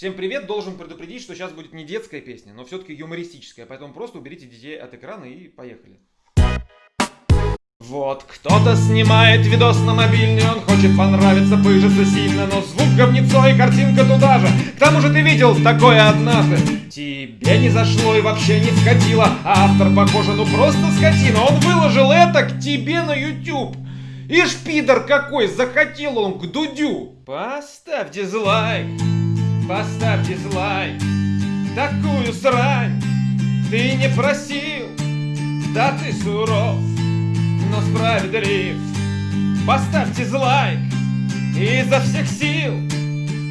Всем привет, должен предупредить, что сейчас будет не детская песня, но все-таки юмористическая, поэтому просто уберите детей от экрана и поехали. Вот кто-то снимает видос на мобильный, он хочет понравиться, пыжится сильно, но звук говнецо и картинка туда же. К тому же ты видел такое однажды. Тебе не зашло и вообще не вкатило, а автор, похоже, ну просто скотина. Он выложил это к тебе на YouTube. Ишь, пидор какой, захотел он к Дудю. Поставь дизлайк, поставь дизлайк. Такую срань ты не просил, да ты суров но справедлив. Поставьте дизлайк изо всех сил.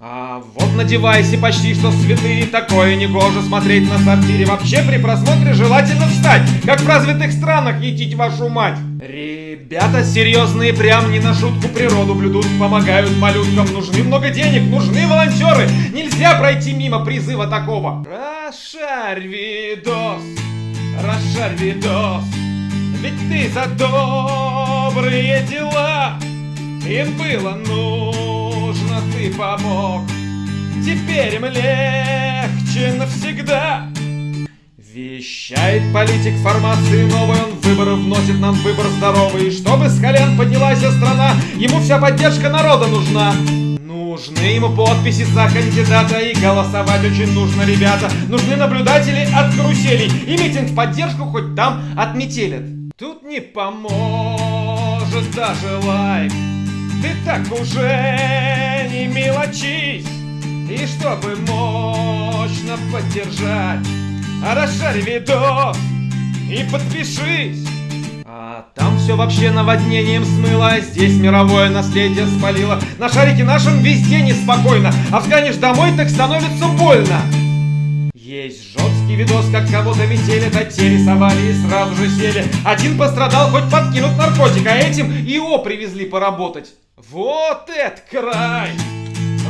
А вот на девайсе почти что святые Такое негоже смотреть на сортире Вообще при просмотре желательно встать Как в развитых странах етить вашу мать Ребята серьезные, прям не на шутку природу блюдут Помогают малюткам, нужны много денег, нужны волонтеры. Нельзя пройти мимо призыва такого. Расшарь видос, расшарь видос. Ведь ты за добрые дела. Им было нужно, ты помог. Теперь им легче навсегда Вещает политик формации новой, он выборы вносит нам выбор здоровый. Чтобы с колен поднялась страна, ему вся поддержка народа нужна. Нужны ему подписи за кандидата и голосовать очень нужно, ребята. Нужны наблюдатели от каруселей и митинг в поддержку хоть там отметелят. Тут не поможет даже лайк Ты так уже не мелочись И чтобы мощно поддержать Расшарь видос и подпишись а там все вообще наводнением смыло, а здесь мировое наследие спалило. На шарике нашем везде неспокойно, а взглянешь домой, так становится больно. Есть жесткий видос, как кого-то метели, да те рисовали и сразу же сели. Один пострадал, хоть подкинут наркотик, а этим ИО привезли поработать. Вот это край!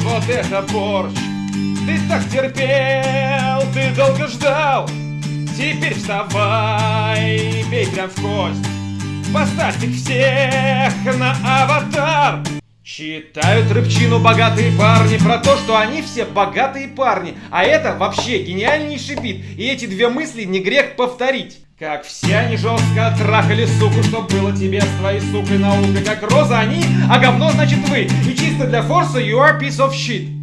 Вот это борщ! Ты так терпел, ты долго ждал. Теперь вставай бей прям в кость. Поставь их всех на аватар. Читают рыбчину богатые парни про то, что они все богатые парни. А это вообще гениальнейший бит. И эти две мысли не грех повторить. Как все они жестко трахали суку, что было тебе с твоей сукой наукой. Как роза они, а говно значит вы. И чисто для форса you are piece of shit.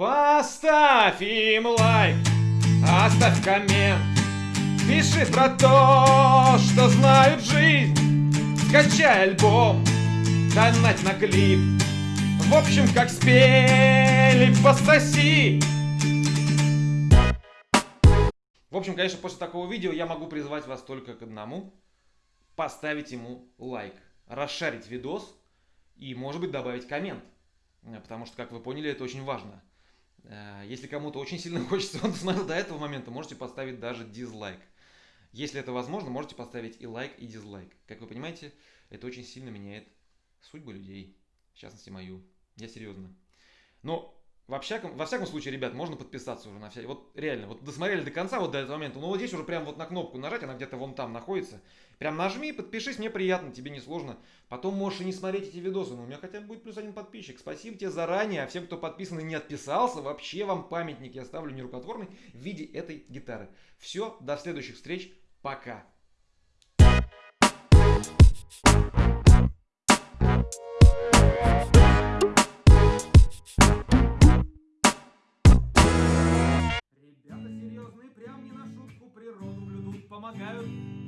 Поставь им лайк, оставь коммент. Пиши про то, что знают жизнь. Скачай альбом, донать на клип. В общем, как спели, пососи. В общем, конечно, после такого видео я могу призвать вас только к одному. Поставить ему лайк, расшарить видос и, может быть, добавить коммент. Потому что, как вы поняли, это очень важно. Э, если кому-то очень сильно хочется, он досмотрел до этого момента, можете поставить даже дизлайк. Если это возможно, можете поставить и лайк, и дизлайк. Как вы понимаете, это очень сильно меняет судьбы людей, в частности мою. Я серьезно. Но во всяком, во всяком случае, ребят, можно подписаться уже на все. Вот реально, вот досмотрели до конца, вот до этого момента. Ну вот здесь уже прям вот на кнопку нажать, она где-то вон там находится. Прям нажми, подпишись, мне приятно, тебе не сложно. Потом можешь и не смотреть эти видосы, но у меня хотя бы будет плюс один подписчик. Спасибо тебе заранее, а всем, кто подписан и не отписался, вообще вам памятник я оставлю нерукотворный в виде этой гитары. Все, до следующих встреч, пока. Помогают